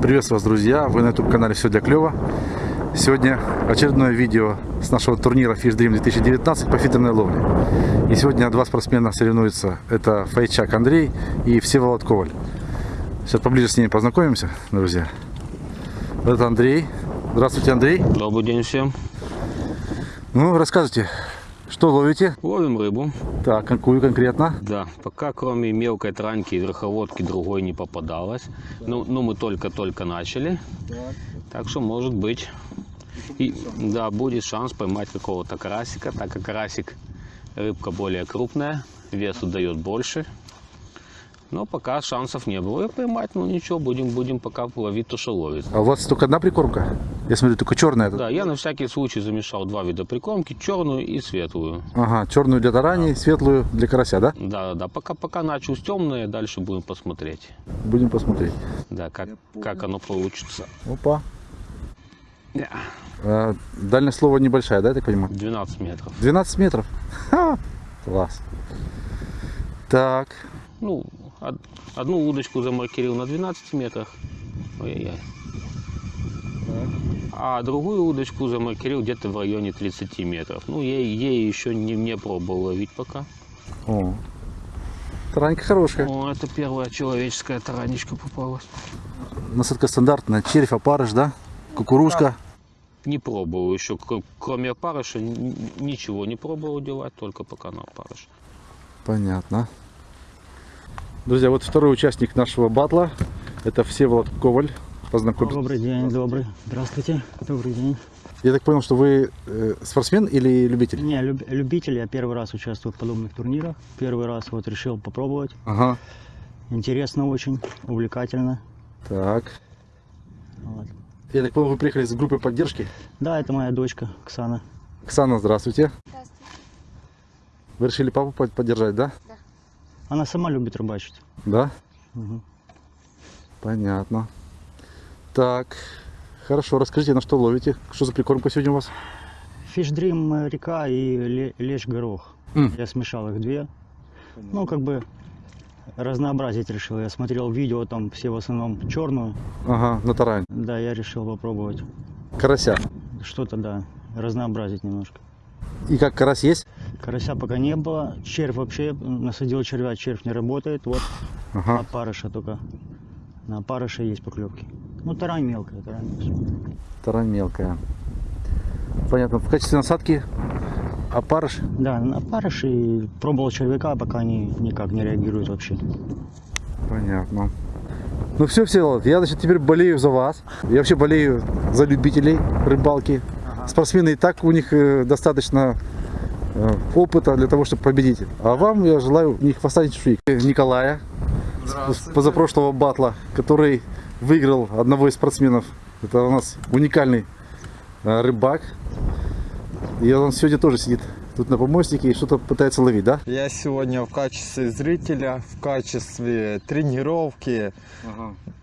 Приветствую вас, друзья! Вы на YouTube канале Все для клёва. Сегодня очередное видео с нашего турнира Fish Dream 2019 по фидерной ловле. И сегодня два спортсмена соревнуются. Это Файчак Андрей и Всеволод Коваль. Сейчас поближе с ними познакомимся, друзья. Вот это Андрей. Здравствуйте, Андрей. Добрый день всем. Ну, рассказывайте, что ловите? Ловим рыбу. Так, какую конкретно? Да, пока кроме мелкой транки и верховодки другой не попадалось. Ну, ну мы только-только начали. Так что может быть. И, да, будет шанс поймать какого-то карасика, так как карасик рыбка более крупная, весу дает больше. Но пока шансов не было и поймать, ну ничего, будем, будем пока ловить то, что ловит. А у вас только одна прикормка? Я смотрю, только черная. Да, я на всякий случай замешал два вида прикормки, черную и светлую. Ага, черную для тараней, светлую для карася, да? Да, да, да, пока, пока начал с темной, дальше будем посмотреть. Будем посмотреть. Да, как, как оно получится. Опа. А, дальность слова небольшая, да, я так понимаю? 12 метров. 12 метров? Ха! Класс. Так, Ну, од- одну удочку замаркерил на 12 метрах. Ой-ой-ой. А другую удочку замаркерил где-то в районе 30 метров. Ну, ей, ей еще не, не пробовал ловить пока. о. Таранька хорошая. О, это первая человеческая таранечка попалась. Насадка стандартная. Червь, опарыш, да? Кукурузка. Не пробовал еще, кр- кроме опарыша, ничего не пробовал делать, только пока на опарыш. Понятно. Друзья, вот второй участник нашего батла. Это Всеволод Коваль. Познакомься. Добрый день, добрый. Здравствуйте. Добрый день. Я так понял, что вы э, спортсмен или любитель? Не, люб- любитель, я первый раз участвую в подобных турнирах. Первый раз вот решил попробовать. Ага. Интересно очень, увлекательно. Так. Вот. Я так понял, вы приехали с группой поддержки. Да, это моя дочка Оксана. Оксана, здравствуйте. Здравствуйте. Вы решили папу под- поддержать, да? Она сама любит рыбачить. Да? Мгм. Понятно. Так. Хорошо, расскажите, на что ловите? Что за прикормка сегодня у вас? Э, река и ле- лещ горох. М. Я смешал их две. Ну, как бы разнообразить решил. Я смотрел видео, там все в основном черную. Ага, на тарань. Да, я решил попробовать. Карася. Что-то, да, разнообразить немножко. И как, карась есть? Карася пока не было. Червь вообще, насадил червя, червь не работает. Вот Ага. опарыша только. На опарыша есть поклевки. Ну, тарань мелкая, тарань. мелкая. Тарань мелкая. Понятно. В качестве насадки опарыш. Да, опарыш и пробовал червяка, пока они никак не реагируют вообще. Понятно. Ну все, все, я значит теперь болею за вас. Я вообще болею за любителей рыбалки. Спортсмены и так у них э, достаточно э, опыта для того, чтобы победить. А вам я желаю не хвоста, ни чешуек. Николая позапрошлого батла, который выиграл одного из спортсменов. Это у нас уникальный э, рыбак. И он сегодня тоже сидит тут на помостике и что-то пытается ловить, да? Я сегодня в качестве зрителя, в качестве тренировки,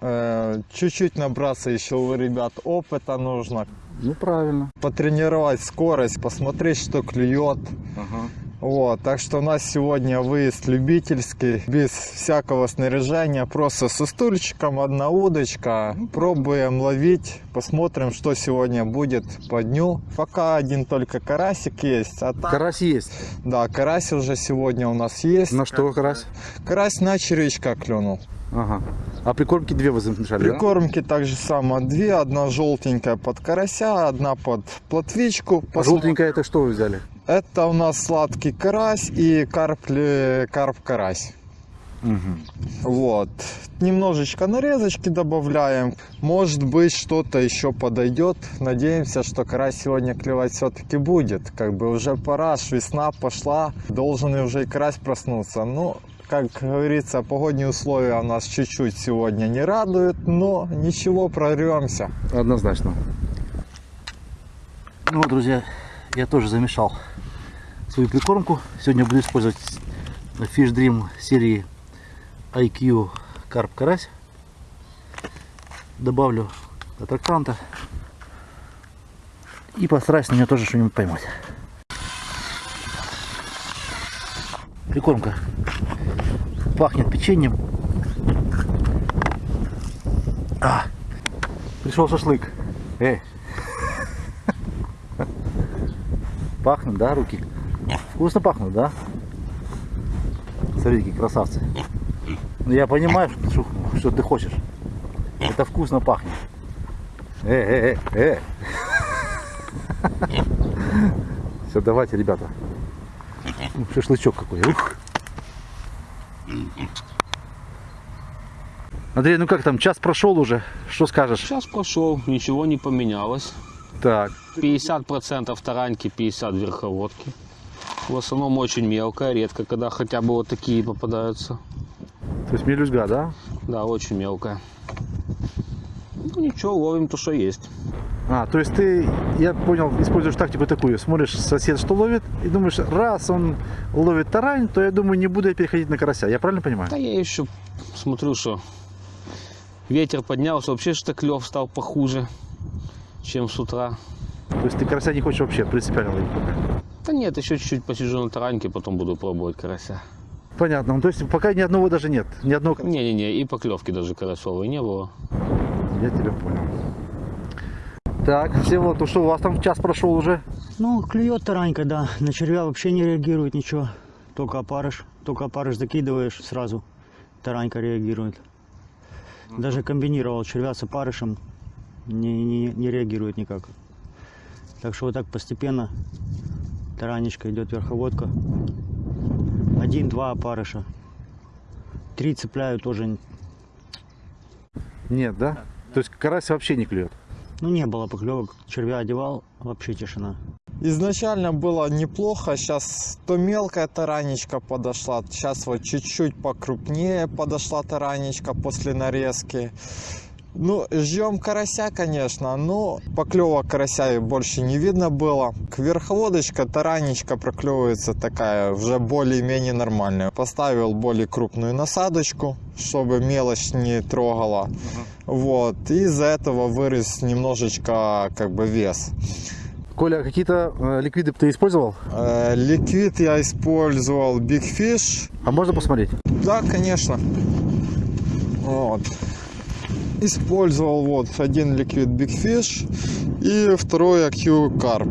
э, чуть-чуть набраться еще у ребят опыта нужно, Ну правильно. потренировать скорость, посмотреть, что клюет. Вот, так что у нас сегодня выезд любительский, без всякого снаряжения, просто со стульчиком, одна удочка. Пробуем ловить, посмотрим, что сегодня будет по дню. Пока один только карасик есть, а так, Карась есть. да, карась уже сегодня у нас есть. На что карась? Карась на червячка клюнул. Ага. А прикормки две вы замешали, да? Прикормки так же само две. Одна желтенькая под карася, одна под плотвичку. А желтенькая это что вы взяли? Это у нас сладкий карась и карп, ле- карп-карась. Вот. Немножечко нарезочки добавляем. Может быть, что-то еще подойдет. Надеемся, что карась сегодня клевать все-таки будет. Как бы уже пора, весна пошла. Должен и уже и карась проснуться. Ну, как говорится, погодные условия у нас чуть-чуть сегодня не радуют, но ничего, прорвемся. Однозначно. Ну друзья, я тоже замешал свою прикормку. Сегодня буду использовать Fish Dream серии IQ Карп Карась. Добавлю аттраканта. И постараюсь на нее тоже что-нибудь поймать. Прикормка пахнет печеньем. А, Пришел шашлык. Эй. Пахнут, да, руки? Вкусно пахнут, да? Смотрите, какие красавцы. Ну, я понимаю, что, что ты хочешь. Это вкусно пахнет. Э, э, э, э. Все, давайте, ребята. Шашлычок какой. Ух. Андрей, ну как там, час прошел уже, что скажешь? Сейчас прошел, ничего не поменялось. Так, 50% тараньки, 50 верховодки. В основном очень мелкая, редко, когда хотя бы вот такие попадаются. то есть мелюзга, да? Да, очень мелкая. Ну ничего, ловим то, что есть. А, то есть ты, я понял, используешь тактику такую, смотришь сосед, что ловит, и думаешь, раз он ловит тарань, то я думаю, не буду я переходить на карася. Я правильно понимаю? Да я еще смотрю, что ветер поднялся, вообще что клев стал похуже, чем с утра. То есть ты карася не хочешь вообще принципиально ловить пока? Да нет, еще чуть-чуть посижу на тараньке, потом буду пробовать карася. Понятно, ну, то есть пока ни одного даже нет, ни одного... Не-не-не, и поклевки даже карасовой не было. Я тебя понял. Так, все вот, ну что, у вас там час прошел уже? Ну, клюет таранька, да. На червя вообще не реагирует ничего. Только опарыш. Только опарыш закидываешь, сразу таранька реагирует. Даже комбинировал червя с опарышем. Не, не, не реагирует никак. Так что вот так постепенно таранечка идет верховодка. Один-два опарыша. Три цепляю тоже. Нет, да? То есть карась вообще не клюет? Ну, не было поклевок. Червя одевал, вообще тишина. Изначально было неплохо, сейчас то мелкая таранечка подошла, сейчас вот чуть-чуть покрупнее подошла таранечка после нарезки. Ну, ждем карася, конечно, но поклевок карася больше не видно было. К верховодочка, таранечка проклевывается такая уже более-менее нормальная. Поставил более крупную насадочку, чтобы мелочь не трогала. Вот, и из-за этого вырос немножечко как бы вес. Коля, какие-то э, ликвиды ты использовал? Э, Ликвид я использовал Big Fish. А можно посмотреть? Да, конечно. Вот. Использовал вот один ликвид Big Fish и второй AQ Carp.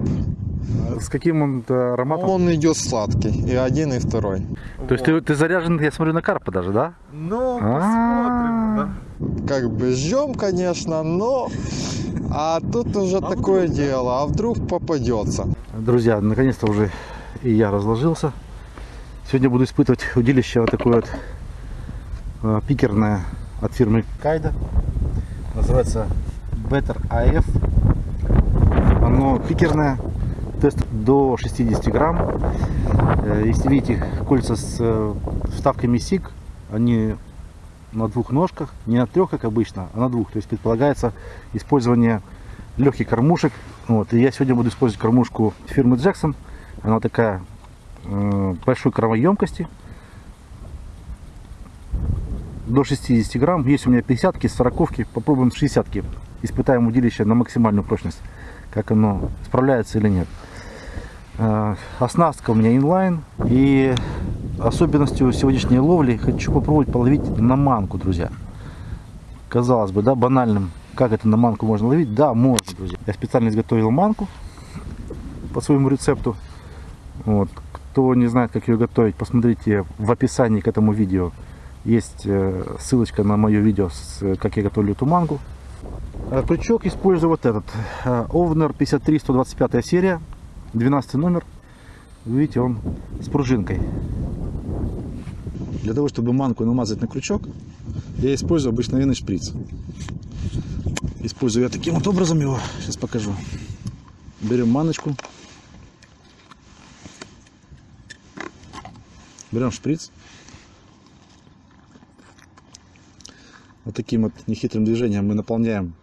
С каким он э, ароматом? Он идет сладкий. И один, и второй. То есть ты, ты заряжен, я смотрю, на карпа даже, да? Ну, А, Как бы ждем, конечно, но... А тут уже такое дело. А вдруг попадется? Друзья, наконец-то уже и я разложился. Сегодня буду испытывать удилище вот такое вот э, пикерное от фирмы Кайда. Называется Better AF. Оно пикерное, тест до 60 грамм. Э, Если видите кольца с э, вставками SIG, они на двух ножках, не на трех, как обычно, а на двух. То есть предполагается использование легких кормушек. Вот. И я сегодня буду использовать кормушку фирмы Jackson. Она такая э, большой кормоемкости. До 60 грамм. Есть у меня 50 40 Попробуем 60 -ки. Испытаем удилище на максимальную прочность. Как оно справляется или нет. Э, Оснастка у меня инлайн. И особенностью сегодняшней ловли хочу попробовать половить на манку, друзья. Казалось бы, да, банальным. Как это на манку можно ловить? Да, можно, друзья. Я специально изготовил манку по своему рецепту. Вот. Кто не знает, как ее готовить, посмотрите в описании к этому видео. Есть э, ссылочка на мое видео, э, как я готовлю эту мангу. Э, Крючок использую вот этот. Овнер 53 125 серия, 12 номер. Видите, он с пружинкой. Для того, чтобы манку намазать на крючок, я использую обыкновенный шприц. Использую я таким вот образом его. Сейчас покажу. Берем маночку. Берем шприц. Вот таким вот нехитрым движением мы наполняем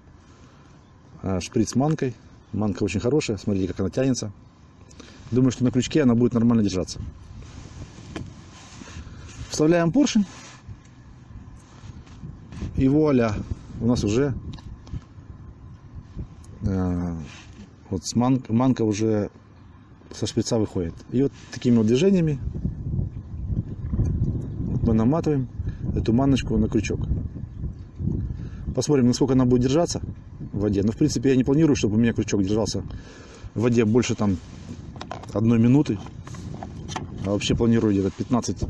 а, шприц манкой. Манка очень хорошая. Смотрите, как она тянется. Думаю, что на крючке она будет нормально держаться. Вставляем поршень. И вуаля, у нас уже э, вот с ман- манка уже со шприца выходит. И вот такими вот движениями мы наматываем эту маночку на крючок. Посмотрим, насколько она будет держаться. в воде. Но, в принципе, я не планирую, чтобы у меня крючок держался в воде больше там одной минуты. А вообще планирую где-то 15,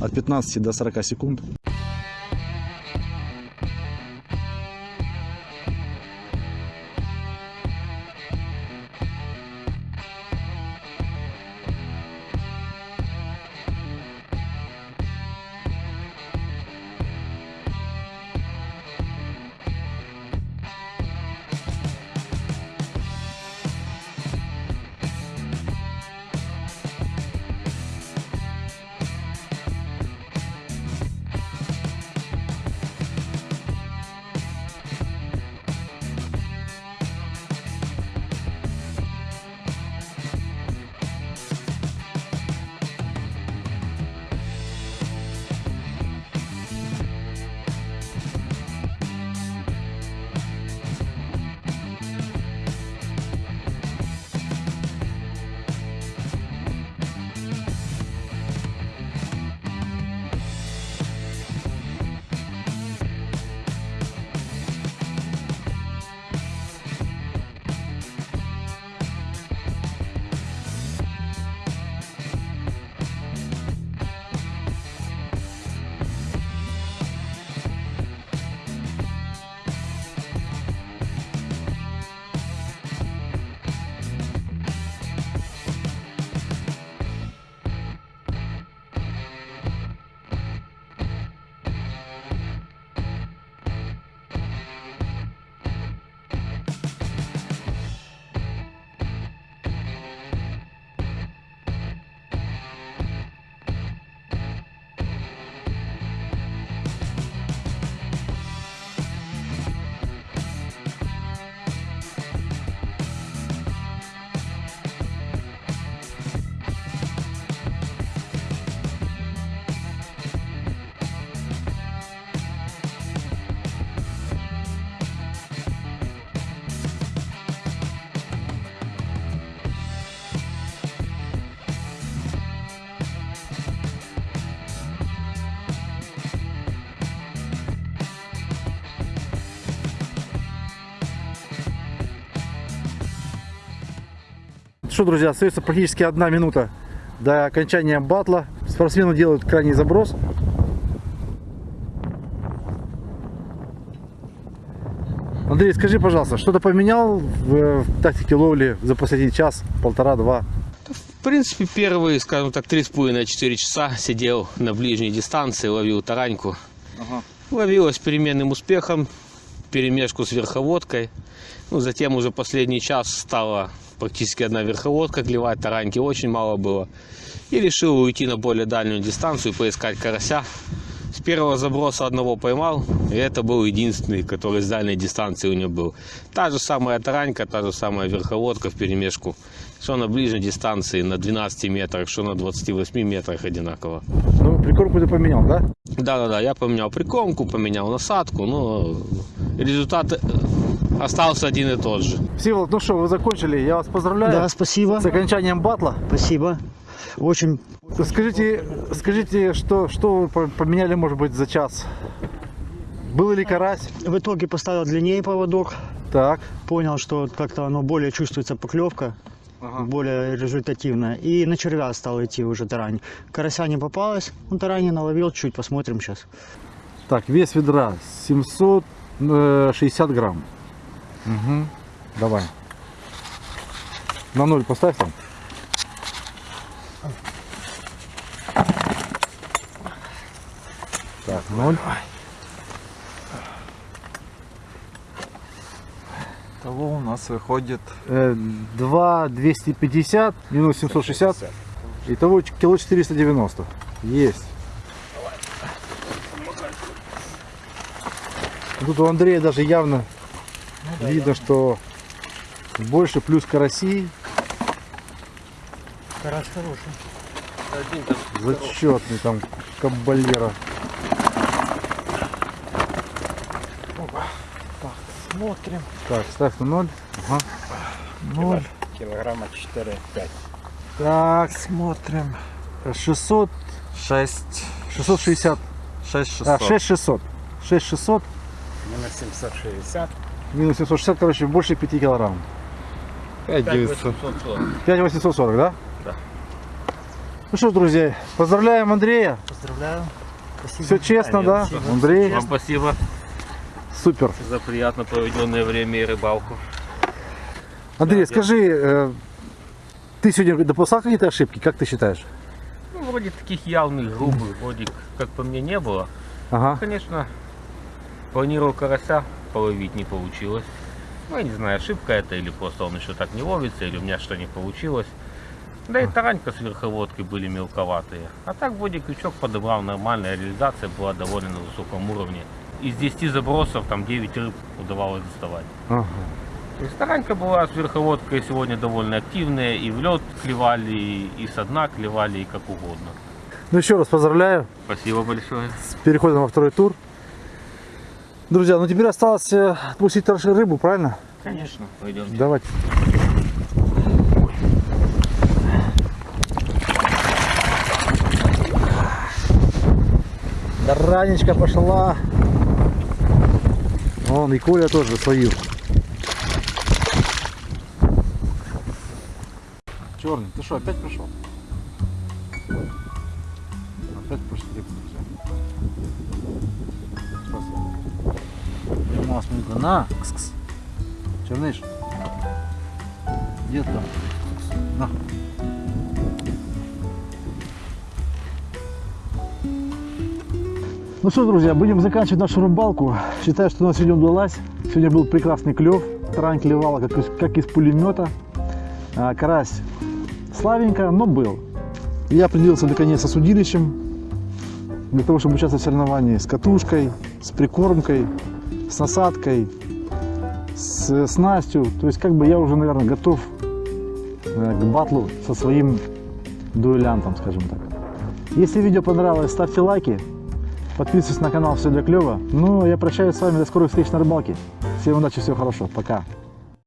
от 15 до 40 секунд. Что, друзья, остается практически одна минута до окончания батла. Спортсмены делают крайний заброс. Андрей, скажи, пожалуйста, что-то поменял в, в тактике ловли за последний час, полтора-два? В принципе, первые, скажем так, 3,5-4 часа сидел на ближней дистанции, ловил тараньку. Ловилась с переменным успехом, перемешку с верховодкой. Ну, затем уже последний час стала практически одна верховодка клевать, тараньки очень мало было. И решил уйти на более дальнюю дистанцию, поискать карася. С первого заброса одного поймал, и это был единственный, который с дальней дистанции у него был. Та же самая таранька, та же самая верховодка в перемешку. Что на ближней дистанции, на 12 метрах, что на 28 метрах одинаково. Ну, прикормку ты поменял, да? Да-да-да, я поменял прикормку, поменял насадку, но результат э, остался один и тот же. Всеволод, ну что, вы закончили. Я вас поздравляю Да, спасибо. с окончанием батла. Спасибо. Очень Скажите, скажите, что, что вы по- поменяли, может быть, за час? Был ли карась? в итоге поставил длиннее поводок. Так. Понял, что как-то оно более чувствуется поклевка, более результативная. И на червя стал идти уже тарань. Карася не попалось, он тарань наловил чуть, посмотрим сейчас. Так, вес ведра 760 грамм. Угу. Давай. На ноль поставь там. Так, ноль. Того у нас выходит Э, 2 250 минус 760. Итого ч- кило 490. Есть. Тут у Андрея даже явно видно, что больше плюс караси. Карась хороший. Зачетный там кабалера. Смотрим. Так, ставь на ноль. Ага. Ноль. Килограмма 4-5. Так, Смотрим. 600, 6 660. 6 А, 600 6600. 6600. Минус 760. Минус 760, короче, больше 5 килограмм. 900. 5840, да? Да. Ну что ж, друзья, поздравляем Андрея. Поздравляю. Спасибо. Все честно, да? Андрей, Вам спасибо супер. за приятно проведенное время и рыбалку. Андрей, скажи, э, ты сегодня допускал какие-то ошибки, как ты считаешь? Ну, вроде таких явных, грубых, вроде как по мне не было. Ага. Конечно, планировал карася половить, не получилось. Ну, я не знаю, ошибка это или просто он еще так не ловится, или у меня что не получилось. Да и таранька с верховодкой были мелковатые. А так вроде крючок подобрал нормально, реализация была довольно на высоком уровне. Из 10 забросов там 9 рыб удавалось доставать. ага. То есть таранька была с верховодкой сегодня довольно активная, и в лед клевали, и со дна клевали, и как угодно. Ну еще раз поздравляю Спасибо большое. с переходом во второй тур. Друзья, ну теперь осталось э, отпустить рыбу, правильно? Конечно. Пойдем. Давайте. Да ранечка пошла. Вон и Коля тоже свою. Черный, ты что, опять пришел? На, на, кс-кс. Черныш. Где там? На. Ну что, друзья, будем заканчивать нашу рыбалку. Считаю, что у нас сегодня удалась. Сегодня был прекрасный клев. Тарань клевала, как из, как из пулемета. А, карась слабенько, но был. Я определился наконец со судилищем. Для того, чтобы участвовать в соревновании с катушкой, с прикормкой, с насадкой, с снастью. То есть как бы я уже, наверное, готов э, к батлу со своим дуэлянтом, скажем так. Если видео понравилось, ставьте лайки, подписывайтесь на канал «Все для клёва». Ну, а я прощаюсь с вами, до скорых встреч на рыбалке. Всем удачи, всего хорошего, пока.